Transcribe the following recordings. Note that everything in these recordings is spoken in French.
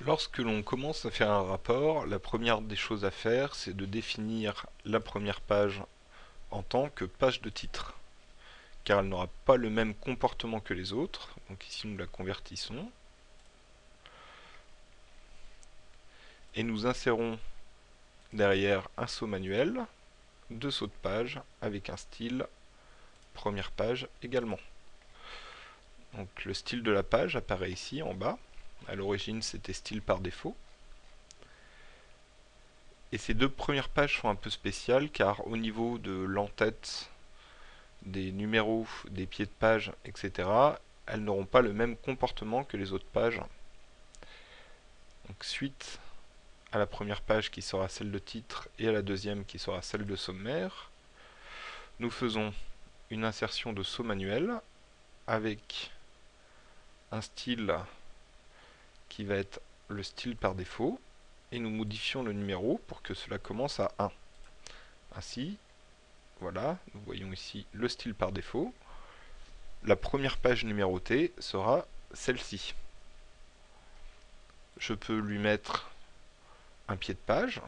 Lorsque l'on commence à faire un rapport, la première des choses à faire, c'est de définir la première page en tant que page de titre, car elle n'aura pas le même comportement que les autres. Donc ici, nous la convertissons. Et nous insérons derrière un saut manuel, deux sauts de page avec un style première page également. Donc le style de la page apparaît ici en bas. À l'origine, c'était style par défaut. Et ces deux premières pages sont un peu spéciales car au niveau de l'entête, des numéros, des pieds de page, etc., elles n'auront pas le même comportement que les autres pages. Suite à la première page qui sera celle de titre et à la deuxième qui sera celle de sommaire, nous faisons une insertion de saut manuel avec un style qui va être le style par défaut et nous modifions le numéro pour que cela commence à 1. Ainsi, voilà, nous voyons ici le style par défaut. La première page numérotée sera celle-ci. Je peux lui mettre un pied de page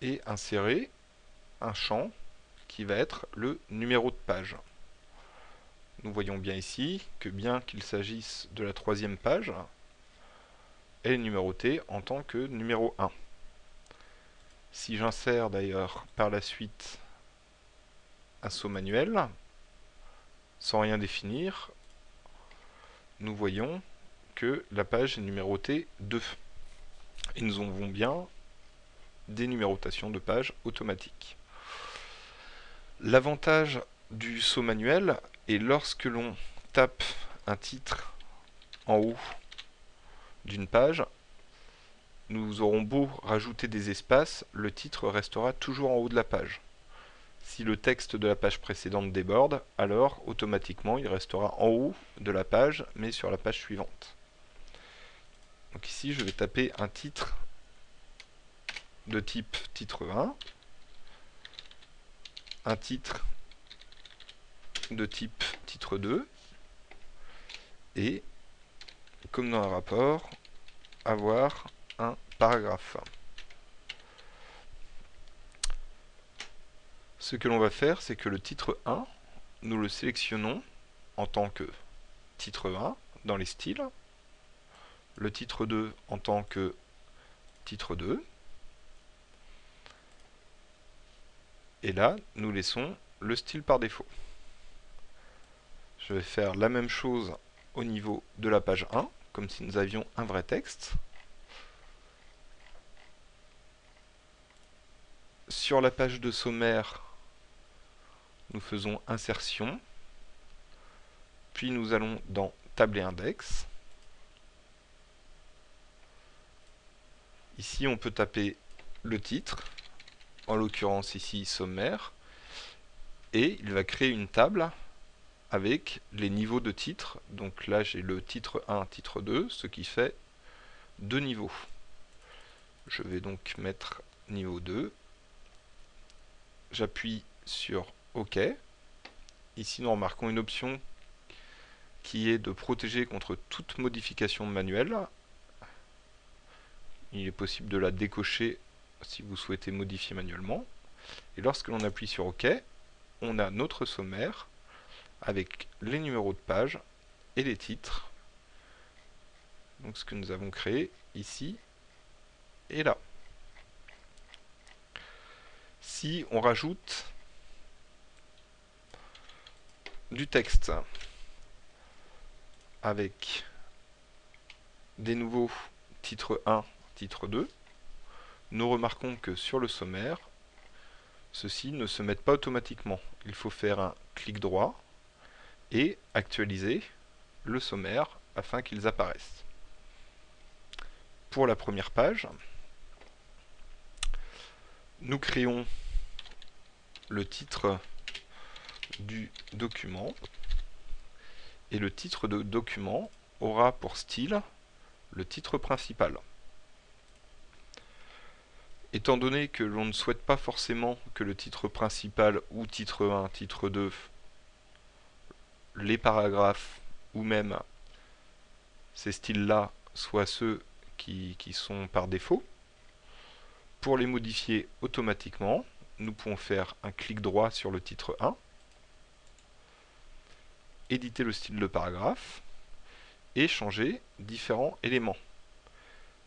et insérer un champ qui va être le numéro de page. Nous voyons bien ici que bien qu'il s'agisse de la troisième page, elle est numérotée en tant que numéro 1. Si j'insère d'ailleurs par la suite un saut manuel, sans rien définir, nous voyons que la page est numérotée 2. Et nous avons bien des numérotations de pages automatiques. L'avantage du saut manuel est lorsque l'on tape un titre en haut d'une page, nous aurons beau rajouter des espaces, le titre restera toujours en haut de la page. Si le texte de la page précédente déborde, alors automatiquement il restera en haut de la page, mais sur la page suivante. Donc ici, je vais taper un titre de type titre 1, un titre de type titre 2, et, comme dans un rapport, avoir un paragraphe. Ce que l'on va faire, c'est que le titre 1, nous le sélectionnons en tant que titre 1 dans les styles, le titre 2 en tant que titre 2. Et là, nous laissons le style par défaut. Je vais faire la même chose au niveau de la page 1, comme si nous avions un vrai texte. Sur la page de sommaire, nous faisons insertion, puis nous allons dans table et index. Ici, on peut taper le titre, en l'occurrence ici sommaire, et il va créer une table avec les niveaux de titres. Donc là, j'ai le titre 1, titre 2, ce qui fait deux niveaux. Je vais donc mettre niveau 2. J'appuie sur OK. Ici, nous remarquons une option qui est de protéger contre toute modification manuelle il est possible de la décocher si vous souhaitez modifier manuellement. Et lorsque l'on appuie sur OK, on a notre sommaire avec les numéros de page et les titres. Donc ce que nous avons créé ici et là. Si on rajoute du texte avec des nouveaux titres 1 titre 2, nous remarquons que sur le sommaire, ceux-ci ne se mettent pas automatiquement. Il faut faire un clic droit et actualiser le sommaire afin qu'ils apparaissent. Pour la première page, nous créons le titre du document et le titre de document aura pour style le titre principal. Étant donné que l'on ne souhaite pas forcément que le titre principal ou titre 1, titre 2, les paragraphes ou même ces styles-là soient ceux qui, qui sont par défaut. Pour les modifier automatiquement, nous pouvons faire un clic droit sur le titre 1, éditer le style de paragraphe et changer différents éléments.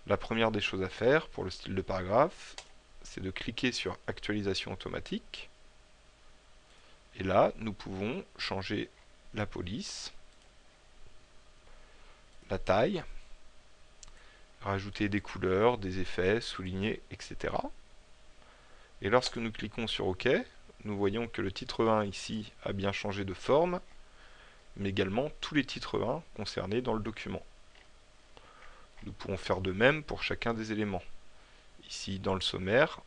La première des choses à faire pour le style de paragraphe, c'est de cliquer sur actualisation automatique. Et là, nous pouvons changer la police, la taille, rajouter des couleurs, des effets, souligner, etc. Et lorsque nous cliquons sur OK, nous voyons que le titre 1 ici a bien changé de forme, mais également tous les titres 1 concernés dans le document. Nous pourrons faire de même pour chacun des éléments. Ici, dans le sommaire,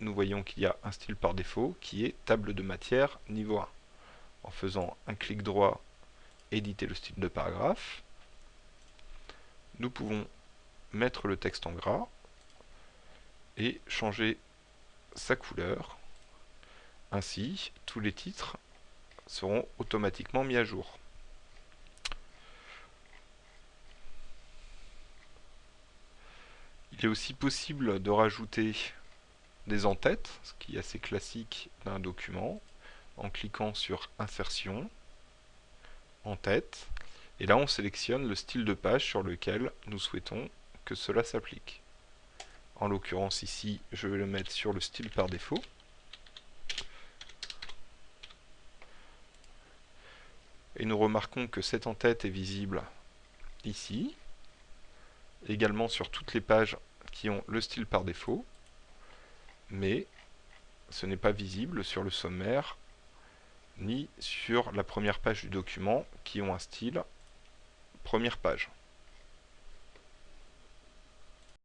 nous voyons qu'il y a un style par défaut qui est table de matière niveau 1. En faisant un clic droit, éditer le style de paragraphe, nous pouvons mettre le texte en gras et changer sa couleur. Ainsi, tous les titres seront automatiquement mis à jour. Il est aussi possible de rajouter des en-têtes, ce qui est assez classique d'un document, en cliquant sur Insertion, En-tête, et là on sélectionne le style de page sur lequel nous souhaitons que cela s'applique. En l'occurrence ici, je vais le mettre sur le style par défaut. Et nous remarquons que cette en-tête est visible ici, également sur toutes les pages qui ont le style par défaut, mais ce n'est pas visible sur le sommaire ni sur la première page du document qui ont un style première page.